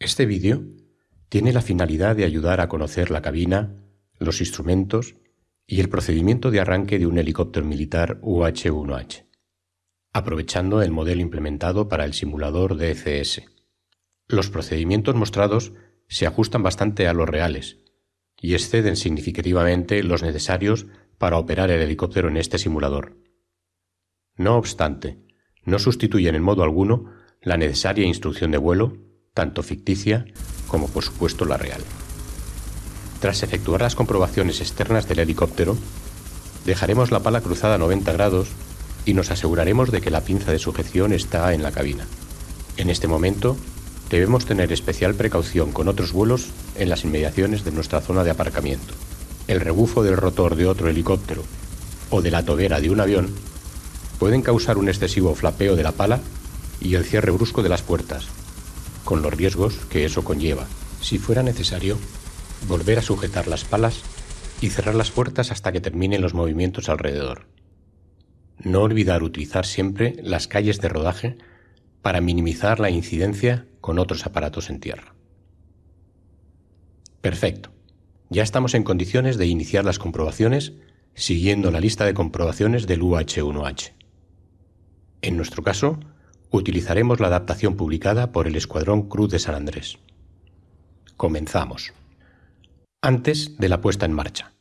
Este vídeo tiene la finalidad de ayudar a conocer la cabina, los instrumentos y el procedimiento de arranque de un helicóptero militar UH-1H, aprovechando el modelo implementado para el simulador DCS. Los procedimientos mostrados se ajustan bastante a los reales y exceden significativamente los necesarios para operar el helicóptero en este simulador. No obstante, no sustituyen en modo alguno la necesaria instrucción de vuelo, tanto ficticia como por supuesto la real. Tras efectuar las comprobaciones externas del helicóptero, dejaremos la pala cruzada a 90 grados y nos aseguraremos de que la pinza de sujeción está en la cabina. En este momento, debemos tener especial precaución con otros vuelos en las inmediaciones de nuestra zona de aparcamiento. El rebufo del rotor de otro helicóptero o de la tobera de un avión pueden causar un excesivo flapeo de la pala y el cierre brusco de las puertas, con los riesgos que eso conlleva. Si fuera necesario, volver a sujetar las palas y cerrar las puertas hasta que terminen los movimientos alrededor. No olvidar utilizar siempre las calles de rodaje para minimizar la incidencia con otros aparatos en tierra. Perfecto. Ya estamos en condiciones de iniciar las comprobaciones siguiendo la lista de comprobaciones del UH1H. En nuestro caso, utilizaremos la adaptación publicada por el Escuadrón Cruz de San Andrés. Comenzamos. Antes de la puesta en marcha.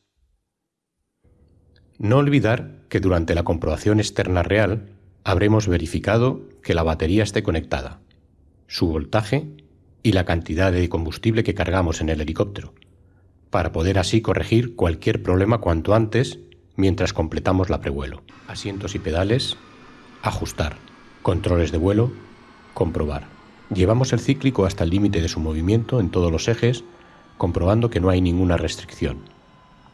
No olvidar que durante la comprobación externa real habremos verificado que la batería esté conectada, su voltaje y la cantidad de combustible que cargamos en el helicóptero, para poder así corregir cualquier problema cuanto antes mientras completamos la prevuelo. Asientos y pedales, ajustar controles de vuelo, comprobar. Llevamos el cíclico hasta el límite de su movimiento en todos los ejes, comprobando que no hay ninguna restricción,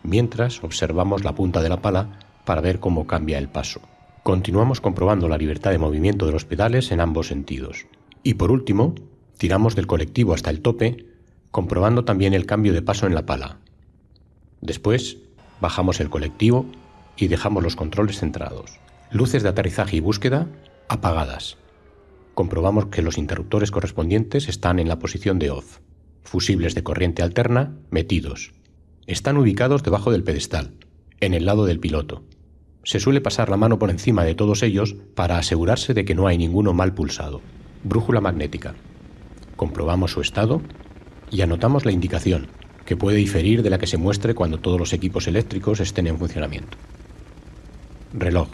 mientras observamos la punta de la pala para ver cómo cambia el paso. Continuamos comprobando la libertad de movimiento de los pedales en ambos sentidos. Y por último, tiramos del colectivo hasta el tope, comprobando también el cambio de paso en la pala. Después, bajamos el colectivo y dejamos los controles centrados. Luces de aterrizaje y búsqueda apagadas. Comprobamos que los interruptores correspondientes están en la posición de off. Fusibles de corriente alterna metidos. Están ubicados debajo del pedestal, en el lado del piloto. Se suele pasar la mano por encima de todos ellos para asegurarse de que no hay ninguno mal pulsado. Brújula magnética. Comprobamos su estado y anotamos la indicación, que puede diferir de la que se muestre cuando todos los equipos eléctricos estén en funcionamiento. Reloj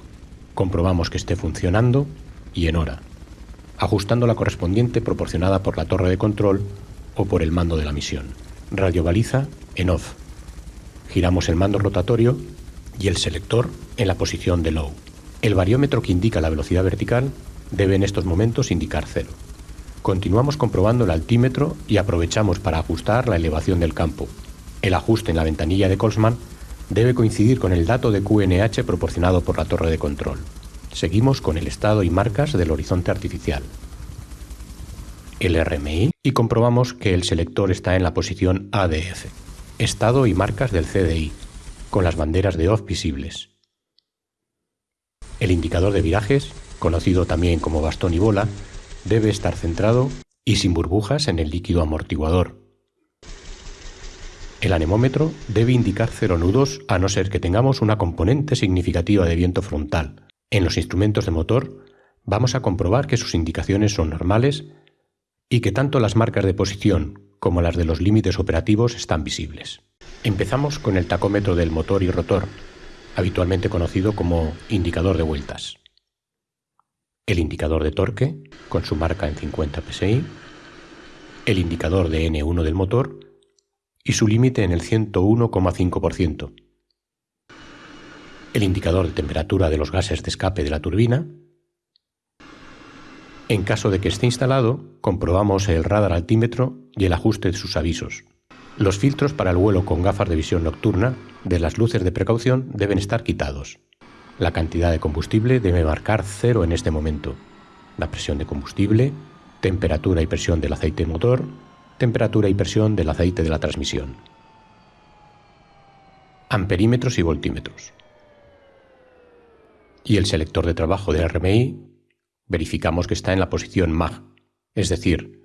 comprobamos que esté funcionando y en hora, ajustando la correspondiente proporcionada por la torre de control o por el mando de la misión. Radio baliza en off. Giramos el mando rotatorio y el selector en la posición de low. El variómetro que indica la velocidad vertical debe en estos momentos indicar cero. Continuamos comprobando el altímetro y aprovechamos para ajustar la elevación del campo. El ajuste en la ventanilla de Colsman debe coincidir con el dato de QNH proporcionado por la torre de control. Seguimos con el estado y marcas del horizonte artificial. El RMI y comprobamos que el selector está en la posición ADF. Estado y marcas del CDI, con las banderas de OFF visibles. El indicador de virajes, conocido también como bastón y bola, debe estar centrado y sin burbujas en el líquido amortiguador, el anemómetro debe indicar cero nudos a no ser que tengamos una componente significativa de viento frontal. En los instrumentos de motor vamos a comprobar que sus indicaciones son normales y que tanto las marcas de posición como las de los límites operativos están visibles. Empezamos con el tacómetro del motor y rotor, habitualmente conocido como indicador de vueltas. El indicador de torque, con su marca en 50 psi, el indicador de N1 del motor y su límite en el 101,5%. El indicador de temperatura de los gases de escape de la turbina. En caso de que esté instalado, comprobamos el radar altímetro y el ajuste de sus avisos. Los filtros para el vuelo con gafas de visión nocturna de las luces de precaución deben estar quitados. La cantidad de combustible debe marcar cero en este momento. La presión de combustible, temperatura y presión del aceite motor, temperatura y presión del aceite de la transmisión. Amperímetros y voltímetros. Y el selector de trabajo de RMI verificamos que está en la posición MAG, es decir,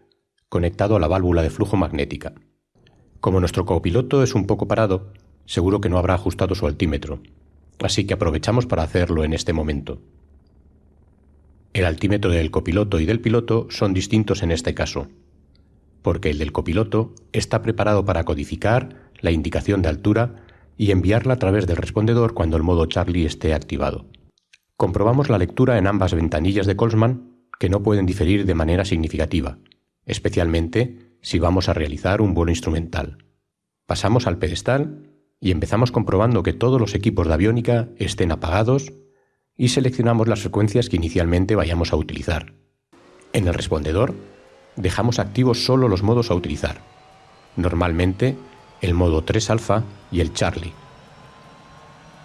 conectado a la válvula de flujo magnética. Como nuestro copiloto es un poco parado, seguro que no habrá ajustado su altímetro, así que aprovechamos para hacerlo en este momento. El altímetro del copiloto y del piloto son distintos en este caso, porque el del copiloto está preparado para codificar la indicación de altura y enviarla a través del respondedor cuando el modo Charlie esté activado. Comprobamos la lectura en ambas ventanillas de Colsman que no pueden diferir de manera significativa, especialmente si vamos a realizar un vuelo instrumental. Pasamos al pedestal y empezamos comprobando que todos los equipos de aviónica estén apagados y seleccionamos las frecuencias que inicialmente vayamos a utilizar. En el respondedor dejamos activos solo los modos a utilizar, normalmente el modo 3 alfa y el Charlie.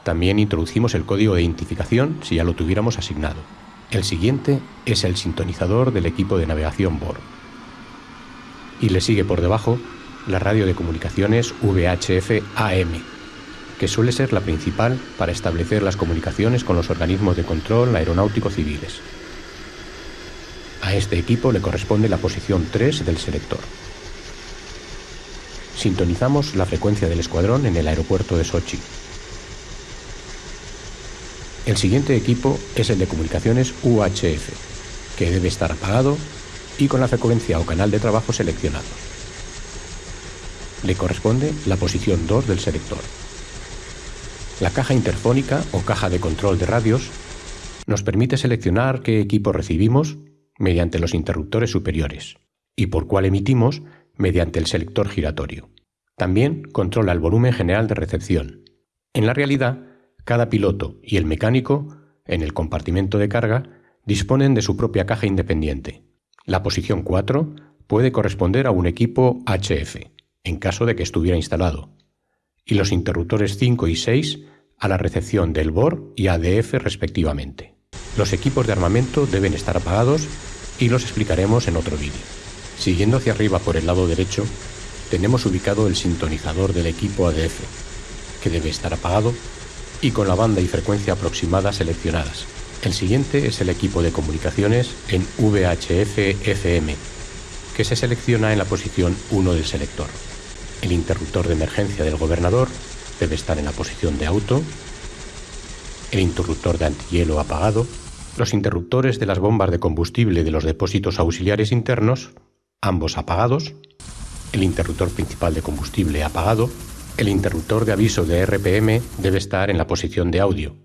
También introducimos el código de identificación si ya lo tuviéramos asignado. El siguiente es el sintonizador del equipo de navegación BOR. Y le sigue por debajo la radio de comunicaciones VHF AM, que suele ser la principal para establecer las comunicaciones con los organismos de control aeronáutico civiles. A este equipo le corresponde la posición 3 del selector. Sintonizamos la frecuencia del escuadrón en el aeropuerto de Sochi. El siguiente equipo es el de comunicaciones UHF, que debe estar apagado y con la frecuencia o canal de trabajo seleccionado. Le corresponde la posición 2 del selector. La caja interfónica o caja de control de radios nos permite seleccionar qué equipo recibimos mediante los interruptores superiores y por cuál emitimos mediante el selector giratorio. También controla el volumen general de recepción. En la realidad, cada piloto y el mecánico, en el compartimento de carga, disponen de su propia caja independiente. La posición 4 puede corresponder a un equipo HF, en caso de que estuviera instalado, y los interruptores 5 y 6 a la recepción del BOR y ADF respectivamente. Los equipos de armamento deben estar apagados y los explicaremos en otro vídeo. Siguiendo hacia arriba por el lado derecho, tenemos ubicado el sintonizador del equipo ADF, que debe estar apagado y con la banda y frecuencia aproximada seleccionadas. El siguiente es el equipo de comunicaciones en VHF-FM, que se selecciona en la posición 1 del selector. El interruptor de emergencia del gobernador debe estar en la posición de auto, el interruptor de antihielo apagado, los interruptores de las bombas de combustible de los depósitos auxiliares internos, ambos apagados, el interruptor principal de combustible apagado, el interruptor de aviso de RPM debe estar en la posición de audio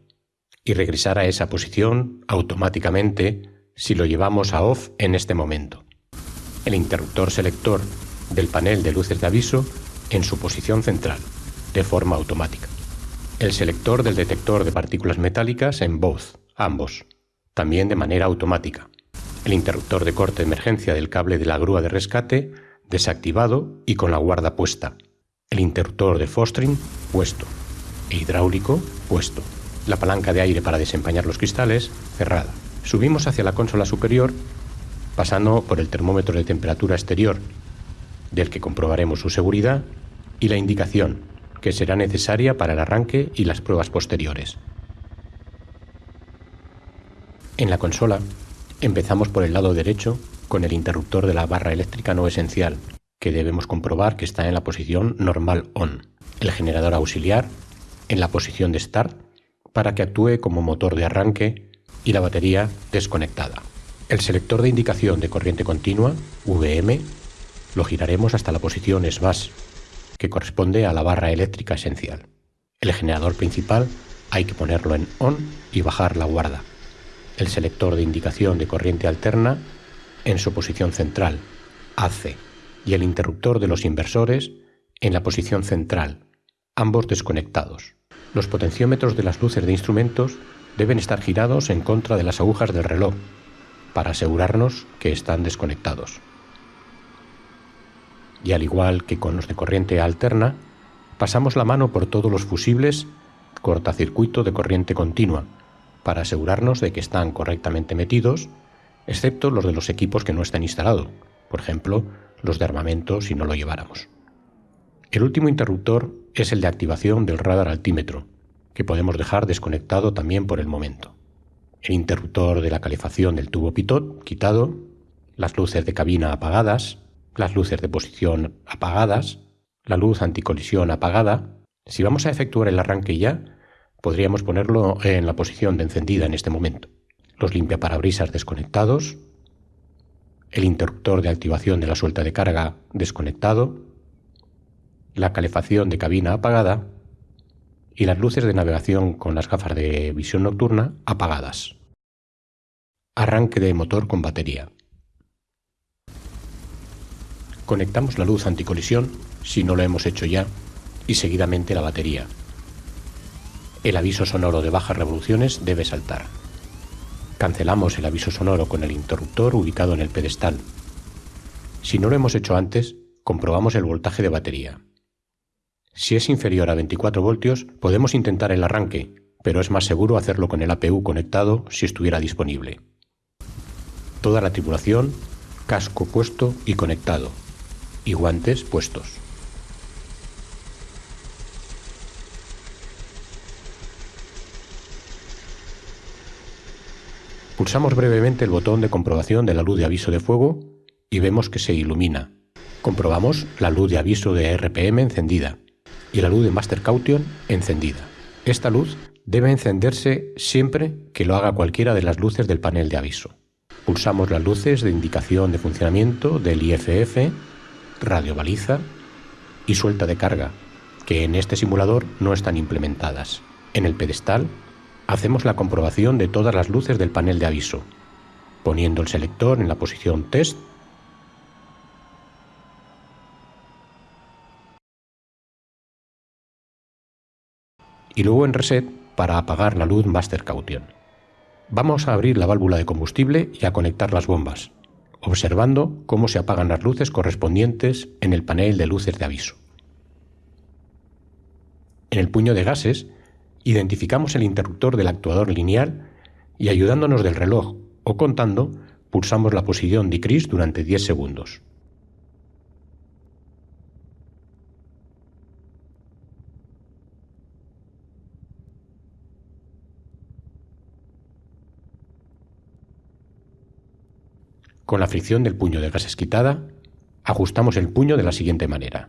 y regresar a esa posición automáticamente si lo llevamos a off en este momento. El interruptor selector del panel de luces de aviso en su posición central, de forma automática. El selector del detector de partículas metálicas en both, ambos, también de manera automática. El interruptor de corte de emergencia del cable de la grúa de rescate desactivado y con la guarda puesta. El interruptor de fostering puesto. El hidráulico puesto. La palanca de aire para desempañar los cristales cerrada. Subimos hacia la consola superior pasando por el termómetro de temperatura exterior, del que comprobaremos su seguridad, y la indicación, que será necesaria para el arranque y las pruebas posteriores. En la consola empezamos por el lado derecho con el interruptor de la barra eléctrica no esencial, que debemos comprobar que está en la posición normal on. El generador auxiliar en la posición de start para que actúe como motor de arranque y la batería desconectada. El selector de indicación de corriente continua, VM, lo giraremos hasta la posición SBAS, que corresponde a la barra eléctrica esencial. El generador principal hay que ponerlo en on y bajar la guarda. El selector de indicación de corriente alterna en su posición central, AC, y el interruptor de los inversores en la posición central, ambos desconectados. Los potenciómetros de las luces de instrumentos deben estar girados en contra de las agujas del reloj para asegurarnos que están desconectados. Y al igual que con los de corriente alterna, pasamos la mano por todos los fusibles cortacircuito de corriente continua para asegurarnos de que están correctamente metidos excepto los de los equipos que no están instalados, por ejemplo, los de armamento si no lo lleváramos. El último interruptor es el de activación del radar altímetro, que podemos dejar desconectado también por el momento. El interruptor de la calefacción del tubo pitot quitado, las luces de cabina apagadas, las luces de posición apagadas, la luz anticolisión apagada. Si vamos a efectuar el arranque ya, podríamos ponerlo en la posición de encendida en este momento. Los limpiaparabrisas desconectados, el interruptor de activación de la suelta de carga desconectado, la calefacción de cabina apagada y las luces de navegación con las gafas de visión nocturna apagadas. Arranque de motor con batería. Conectamos la luz anticolisión, si no lo hemos hecho ya, y seguidamente la batería. El aviso sonoro de bajas revoluciones debe saltar. Cancelamos el aviso sonoro con el interruptor ubicado en el pedestal. Si no lo hemos hecho antes, comprobamos el voltaje de batería. Si es inferior a 24 voltios, podemos intentar el arranque, pero es más seguro hacerlo con el APU conectado si estuviera disponible. Toda la tripulación, casco puesto y conectado, y guantes puestos. Pulsamos brevemente el botón de comprobación de la luz de aviso de fuego y vemos que se ilumina. Comprobamos la luz de aviso de RPM encendida y la luz de Master Caution encendida. Esta luz debe encenderse siempre que lo haga cualquiera de las luces del panel de aviso. Pulsamos las luces de indicación de funcionamiento del IFF, radio baliza y suelta de carga, que en este simulador no están implementadas. En el pedestal hacemos la comprobación de todas las luces del panel de aviso, poniendo el selector en la posición test y luego en Reset para apagar la luz Master Caution. Vamos a abrir la válvula de combustible y a conectar las bombas, observando cómo se apagan las luces correspondientes en el panel de luces de aviso. En el puño de gases, identificamos el interruptor del actuador lineal y ayudándonos del reloj o contando, pulsamos la posición decrease durante 10 segundos. Con la fricción del puño de gases quitada, ajustamos el puño de la siguiente manera.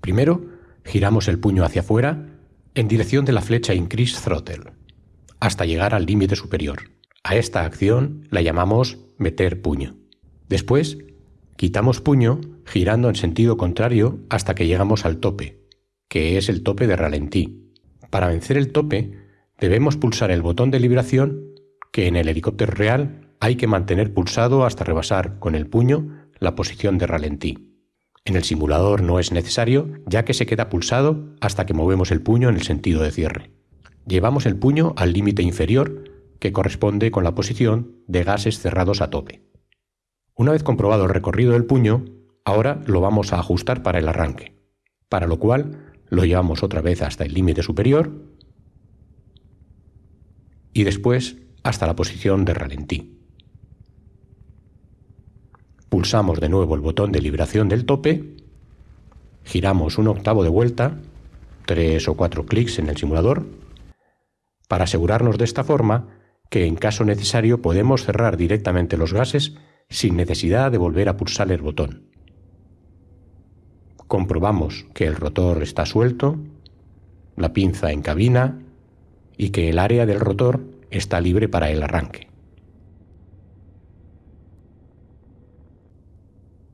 Primero, giramos el puño hacia afuera en dirección de la flecha Increase Throttle, hasta llegar al límite superior. A esta acción la llamamos meter puño. Después, quitamos puño girando en sentido contrario hasta que llegamos al tope, que es el tope de ralentí. Para vencer el tope, debemos pulsar el botón de liberación que en el helicóptero real hay que mantener pulsado hasta rebasar con el puño la posición de ralentí. En el simulador no es necesario, ya que se queda pulsado hasta que movemos el puño en el sentido de cierre. Llevamos el puño al límite inferior, que corresponde con la posición de gases cerrados a tope. Una vez comprobado el recorrido del puño, ahora lo vamos a ajustar para el arranque, para lo cual lo llevamos otra vez hasta el límite superior y después hasta la posición de ralentí. Pulsamos de nuevo el botón de liberación del tope, giramos un octavo de vuelta, tres o cuatro clics en el simulador, para asegurarnos de esta forma que en caso necesario podemos cerrar directamente los gases sin necesidad de volver a pulsar el botón. Comprobamos que el rotor está suelto, la pinza en cabina y que el área del rotor está libre para el arranque.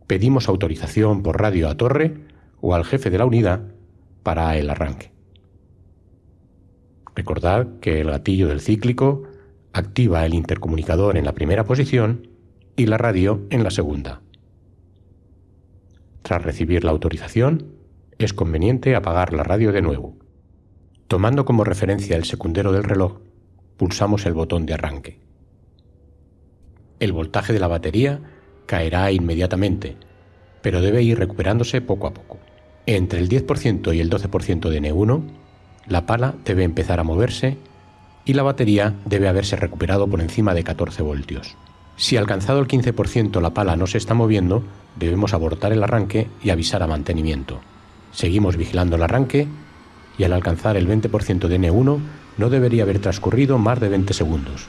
Pedimos autorización por radio a torre o al jefe de la unidad para el arranque. Recordad que el gatillo del cíclico activa el intercomunicador en la primera posición y la radio en la segunda. Tras recibir la autorización, es conveniente apagar la radio de nuevo. Tomando como referencia el secundero del reloj, pulsamos el botón de arranque. El voltaje de la batería caerá inmediatamente, pero debe ir recuperándose poco a poco. Entre el 10% y el 12% de N1, la pala debe empezar a moverse y la batería debe haberse recuperado por encima de 14 voltios. Si alcanzado el 15% la pala no se está moviendo, debemos abortar el arranque y avisar a mantenimiento. Seguimos vigilando el arranque y al alcanzar el 20% de N1 no debería haber transcurrido más de 20 segundos,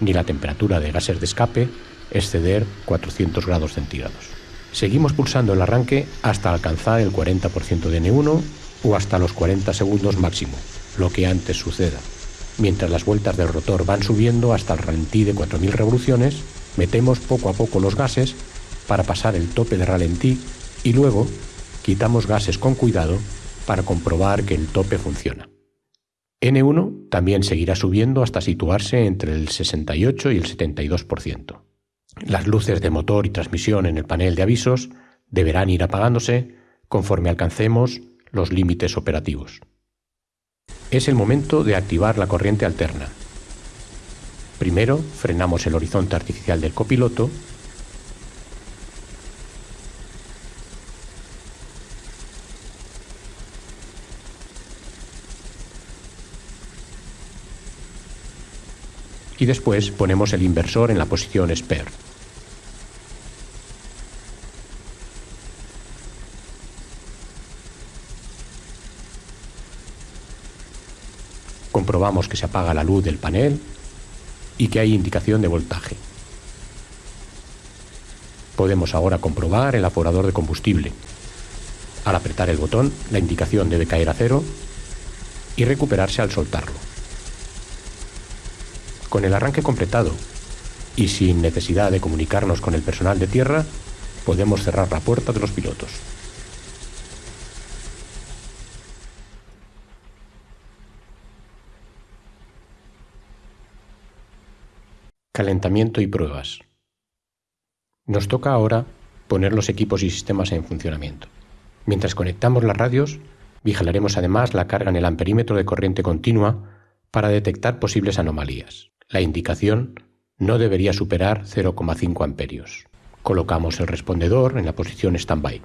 ni la temperatura de gases de escape exceder 400 grados centígrados. Seguimos pulsando el arranque hasta alcanzar el 40% de N1 o hasta los 40 segundos máximo, lo que antes suceda. Mientras las vueltas del rotor van subiendo hasta el ralentí de 4.000 revoluciones, metemos poco a poco los gases para pasar el tope de ralentí y luego quitamos gases con cuidado para comprobar que el tope funciona. N1 también seguirá subiendo hasta situarse entre el 68 y el 72%. Las luces de motor y transmisión en el panel de avisos deberán ir apagándose conforme alcancemos los límites operativos. Es el momento de activar la corriente alterna. Primero frenamos el horizonte artificial del copiloto y después ponemos el inversor en la posición spare. Comprobamos que se apaga la luz del panel y que hay indicación de voltaje. Podemos ahora comprobar el aforador de combustible. Al apretar el botón, la indicación debe caer a cero y recuperarse al soltarlo. Con el arranque completado y sin necesidad de comunicarnos con el personal de tierra, podemos cerrar la puerta de los pilotos. Calentamiento y pruebas. Nos toca ahora poner los equipos y sistemas en funcionamiento. Mientras conectamos las radios, vigilaremos además la carga en el amperímetro de corriente continua para detectar posibles anomalías. La indicación no debería superar 0,5 amperios. Colocamos el respondedor en la posición standby.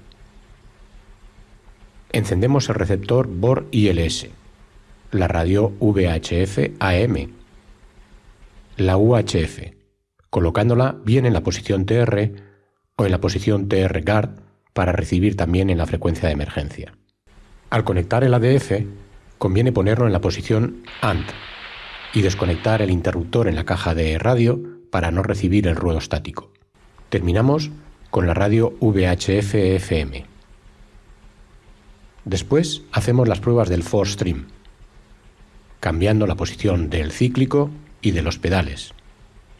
Encendemos el receptor BOR ILS, la radio VHF AM, la UHF, colocándola bien en la posición TR o en la posición TR Guard para recibir también en la frecuencia de emergencia. Al conectar el ADF, conviene ponerlo en la posición ANT y desconectar el interruptor en la caja de radio para no recibir el ruido estático. Terminamos con la radio VHF-FM. Después hacemos las pruebas del force stream, cambiando la posición del cíclico y de los pedales,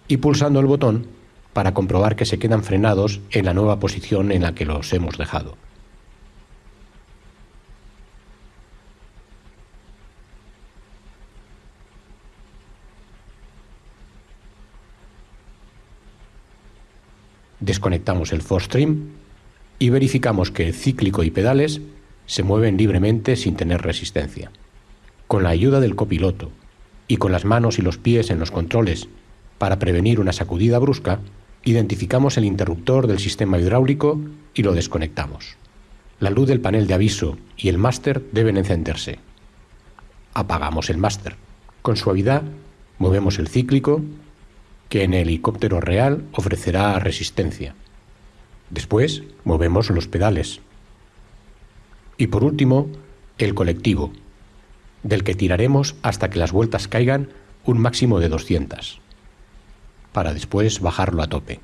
y pulsando el botón para comprobar que se quedan frenados en la nueva posición en la que los hemos dejado. Desconectamos el force stream y verificamos que el cíclico y pedales se mueven libremente sin tener resistencia. Con la ayuda del copiloto y con las manos y los pies en los controles para prevenir una sacudida brusca, identificamos el interruptor del sistema hidráulico y lo desconectamos. La luz del panel de aviso y el máster deben encenderse. Apagamos el máster. Con suavidad movemos el cíclico que en el helicóptero real ofrecerá resistencia. Después movemos los pedales. Y por último, el colectivo, del que tiraremos hasta que las vueltas caigan un máximo de 200, para después bajarlo a tope.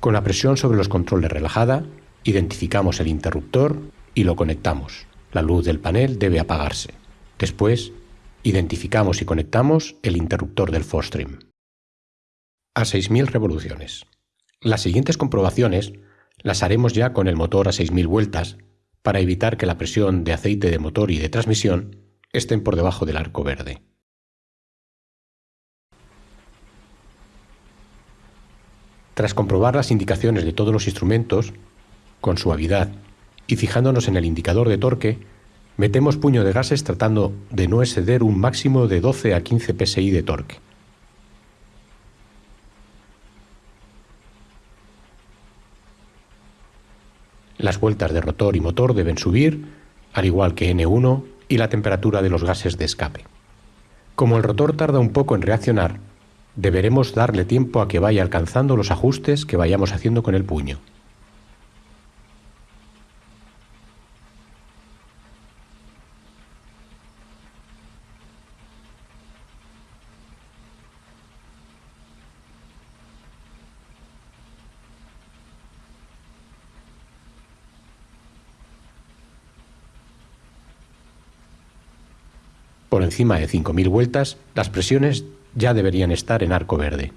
Con la presión sobre los controles relajada, identificamos el interruptor y lo conectamos. La luz del panel debe apagarse. Después, identificamos y conectamos el interruptor del Forstream. A 6.000 revoluciones. Las siguientes comprobaciones las haremos ya con el motor a 6.000 vueltas para evitar que la presión de aceite de motor y de transmisión estén por debajo del arco verde. Tras comprobar las indicaciones de todos los instrumentos, con suavidad y fijándonos en el indicador de torque, metemos puño de gases tratando de no exceder un máximo de 12 a 15 psi de torque. Las vueltas de rotor y motor deben subir, al igual que N1 y la temperatura de los gases de escape. Como el rotor tarda un poco en reaccionar, deberemos darle tiempo a que vaya alcanzando los ajustes que vayamos haciendo con el puño. Por encima de 5.000 vueltas, las presiones ya deberían estar en arco verde.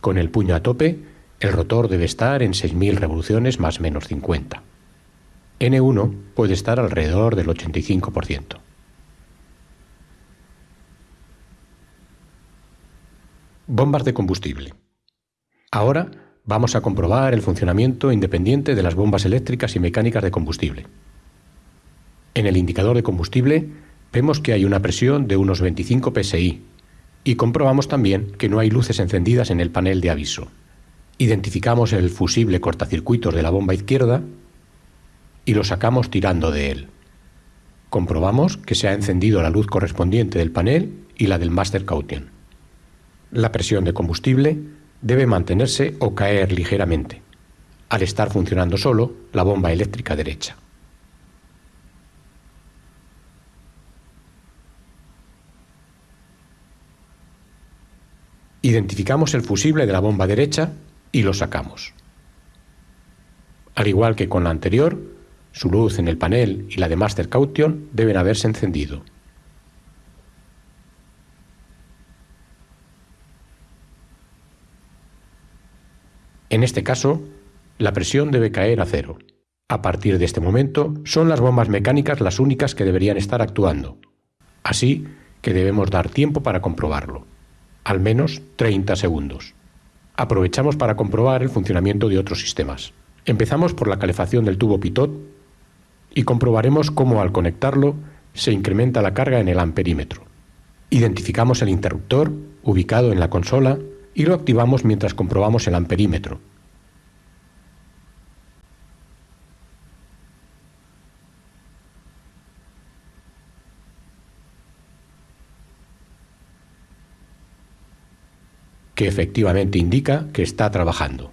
Con el puño a tope, el rotor debe estar en 6.000 revoluciones más menos 50. N1 puede estar alrededor del 85%. Bombas de combustible. Ahora vamos a comprobar el funcionamiento independiente de las bombas eléctricas y mecánicas de combustible. En el indicador de combustible vemos que hay una presión de unos 25 psi y comprobamos también que no hay luces encendidas en el panel de aviso. Identificamos el fusible cortacircuitos de la bomba izquierda y lo sacamos tirando de él. Comprobamos que se ha encendido la luz correspondiente del panel y la del Master Caution. La presión de combustible debe mantenerse o caer ligeramente, al estar funcionando solo la bomba eléctrica derecha. Identificamos el fusible de la bomba derecha y lo sacamos. Al igual que con la anterior, su luz en el panel y la de Master Caution deben haberse encendido. En este caso, la presión debe caer a cero. A partir de este momento, son las bombas mecánicas las únicas que deberían estar actuando. Así que debemos dar tiempo para comprobarlo. Al menos 30 segundos. Aprovechamos para comprobar el funcionamiento de otros sistemas. Empezamos por la calefacción del tubo pitot y comprobaremos cómo al conectarlo se incrementa la carga en el amperímetro. Identificamos el interruptor ubicado en la consola y lo activamos mientras comprobamos el amperímetro. que efectivamente indica que está trabajando.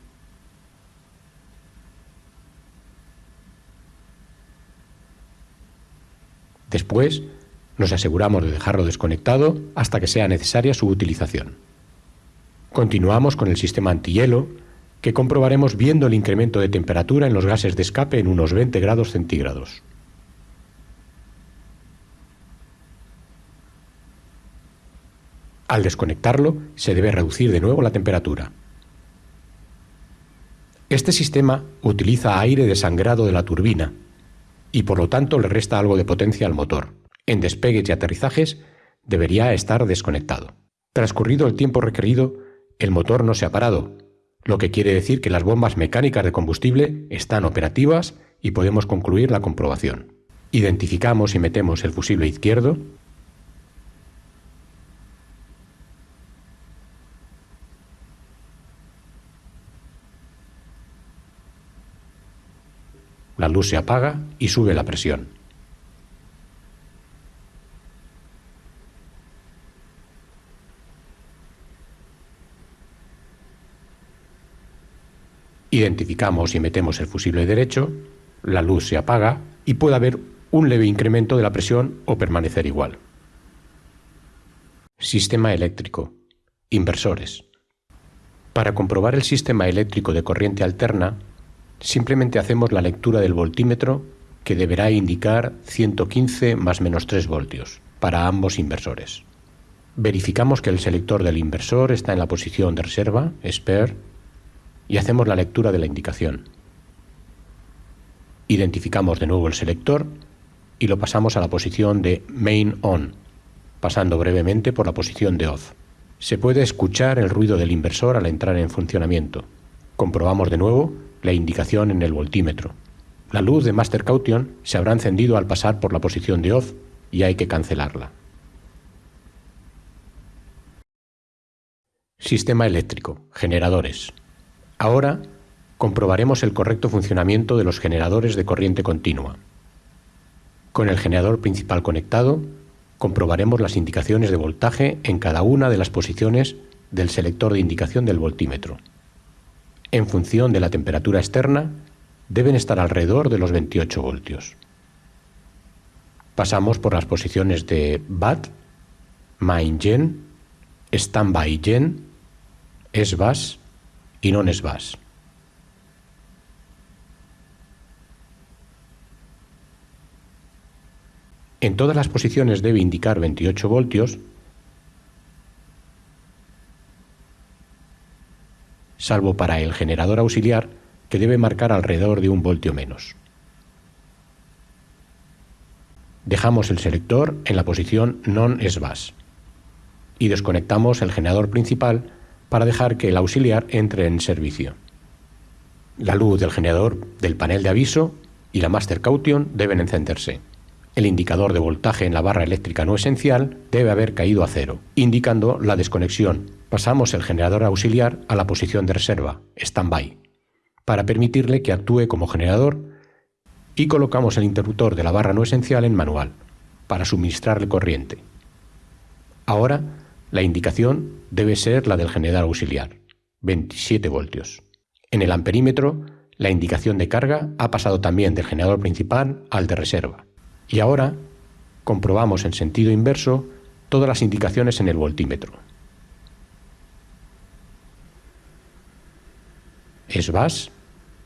Después, nos aseguramos de dejarlo desconectado hasta que sea necesaria su utilización. Continuamos con el sistema antihielo, que comprobaremos viendo el incremento de temperatura en los gases de escape en unos 20 grados centígrados. Al desconectarlo, se debe reducir de nuevo la temperatura. Este sistema utiliza aire desangrado de la turbina y por lo tanto le resta algo de potencia al motor. En despegues y aterrizajes debería estar desconectado. Transcurrido el tiempo requerido, el motor no se ha parado, lo que quiere decir que las bombas mecánicas de combustible están operativas y podemos concluir la comprobación. Identificamos y metemos el fusible izquierdo, la luz se apaga y sube la presión. Identificamos y metemos el fusible derecho, la luz se apaga y puede haber un leve incremento de la presión o permanecer igual. Sistema eléctrico. Inversores. Para comprobar el sistema eléctrico de corriente alterna, simplemente hacemos la lectura del voltímetro que deberá indicar 115 más menos 3 voltios para ambos inversores. Verificamos que el selector del inversor está en la posición de reserva, spare, y hacemos la lectura de la indicación. Identificamos de nuevo el selector y lo pasamos a la posición de Main On, pasando brevemente por la posición de Off. Se puede escuchar el ruido del inversor al entrar en funcionamiento. Comprobamos de nuevo la indicación en el voltímetro. La luz de Master Caution se habrá encendido al pasar por la posición de Off y hay que cancelarla. Sistema eléctrico, generadores. Ahora comprobaremos el correcto funcionamiento de los generadores de corriente continua. Con el generador principal conectado, comprobaremos las indicaciones de voltaje en cada una de las posiciones del selector de indicación del voltímetro. En función de la temperatura externa, deben estar alrededor de los 28 voltios. Pasamos por las posiciones de BAT, Main Gen, Standby Gen, SBAS y Non-SBAS. En todas las posiciones debe indicar 28 voltios, salvo para el generador auxiliar que debe marcar alrededor de un voltio menos. Dejamos el selector en la posición non-SBAS y desconectamos el generador principal para dejar que el auxiliar entre en servicio. La luz del generador del panel de aviso y la master caution deben encenderse. El indicador de voltaje en la barra eléctrica no esencial debe haber caído a cero, indicando la desconexión. Pasamos el generador auxiliar a la posición de reserva, standby, para permitirle que actúe como generador y colocamos el interruptor de la barra no esencial en manual, para suministrarle corriente. Ahora, la indicación debe ser la del generador auxiliar, 27 voltios. En el amperímetro, la indicación de carga ha pasado también del generador principal al de reserva. Y ahora comprobamos en sentido inverso todas las indicaciones en el voltímetro. SBAS,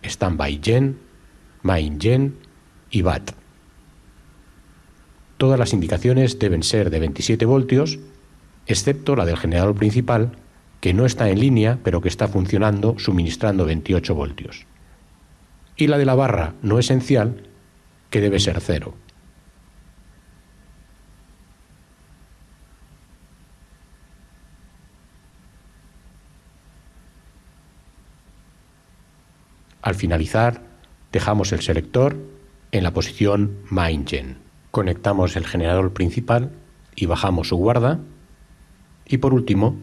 Standby Gen, Main Gen y BAT. Todas las indicaciones deben ser de 27 voltios, excepto la del generador principal, que no está en línea pero que está funcionando suministrando 28 voltios. Y la de la barra no esencial, que debe ser cero. Al finalizar, dejamos el selector en la posición Gen. Conectamos el generador principal y bajamos su guarda. Y por último,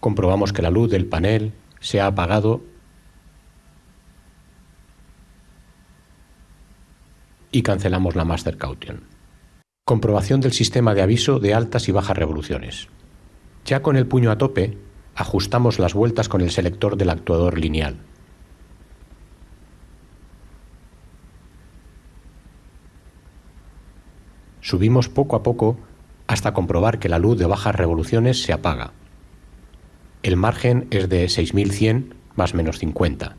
comprobamos que la luz del panel se ha apagado y cancelamos la Master Caution. Comprobación del sistema de aviso de altas y bajas revoluciones. Ya con el puño a tope, ajustamos las vueltas con el selector del actuador lineal. Subimos poco a poco hasta comprobar que la luz de bajas revoluciones se apaga. El margen es de 6100 más menos 50.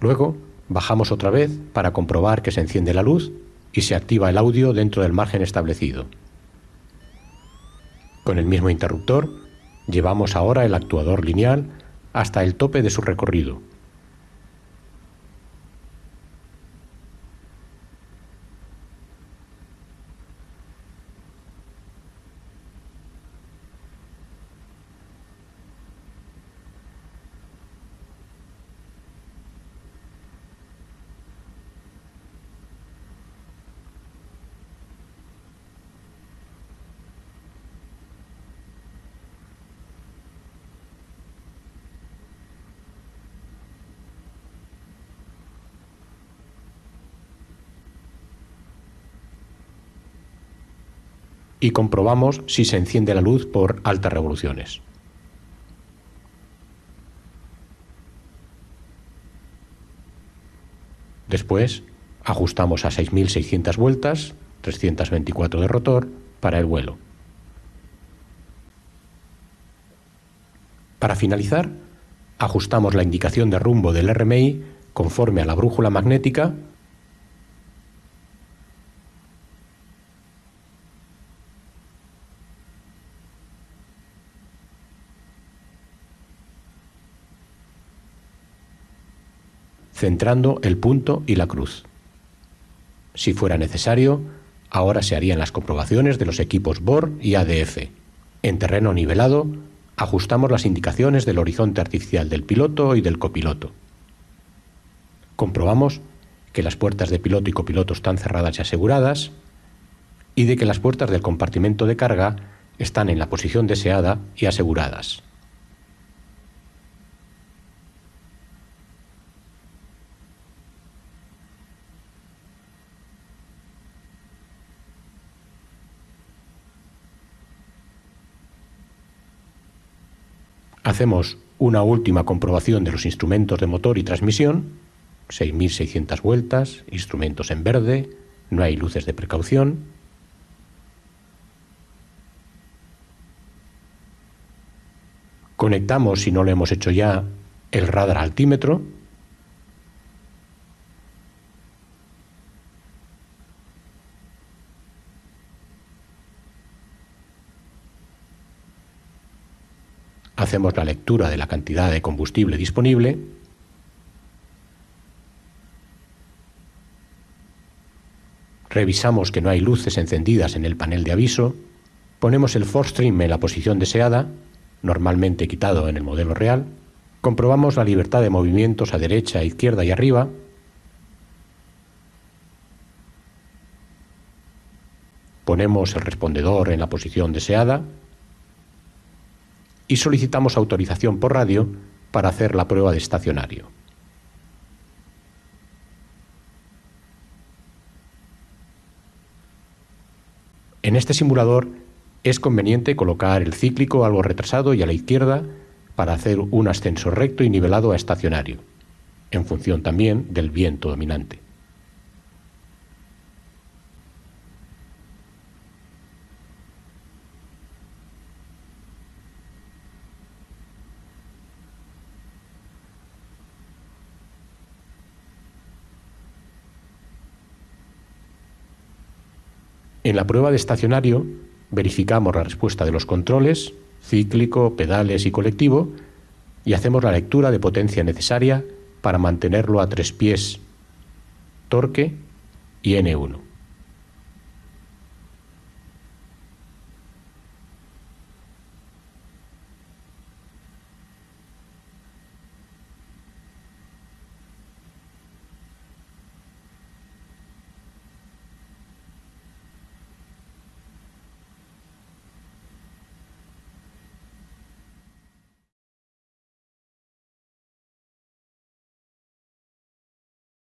Luego bajamos otra vez para comprobar que se enciende la luz y se activa el audio dentro del margen establecido. Con el mismo interruptor, llevamos ahora el actuador lineal hasta el tope de su recorrido y comprobamos si se enciende la luz por altas revoluciones. Después ajustamos a 6.600 vueltas, 324 de rotor, para el vuelo. Para finalizar, ajustamos la indicación de rumbo del RMI conforme a la brújula magnética centrando el punto y la cruz. Si fuera necesario, ahora se harían las comprobaciones de los equipos BOR y ADF. En terreno nivelado, ajustamos las indicaciones del horizonte artificial del piloto y del copiloto. Comprobamos que las puertas de piloto y copiloto están cerradas y aseguradas y de que las puertas del compartimento de carga están en la posición deseada y aseguradas. Hacemos una última comprobación de los instrumentos de motor y transmisión, 6.600 vueltas, instrumentos en verde, no hay luces de precaución. Conectamos, si no lo hemos hecho ya, el radar altímetro hacemos la lectura de la cantidad de combustible disponible revisamos que no hay luces encendidas en el panel de aviso, ponemos el Forstream en la posición deseada, normalmente quitado en el modelo real, comprobamos la libertad de movimientos a derecha, izquierda y arriba, ponemos el respondedor en la posición deseada, y solicitamos autorización por radio para hacer la prueba de estacionario. En este simulador es conveniente colocar el cíclico algo retrasado y a la izquierda para hacer un ascenso recto y nivelado a estacionario, en función también del viento dominante. En la prueba de estacionario verificamos la respuesta de los controles, cíclico, pedales y colectivo, y hacemos la lectura de potencia necesaria para mantenerlo a tres pies, torque y N1.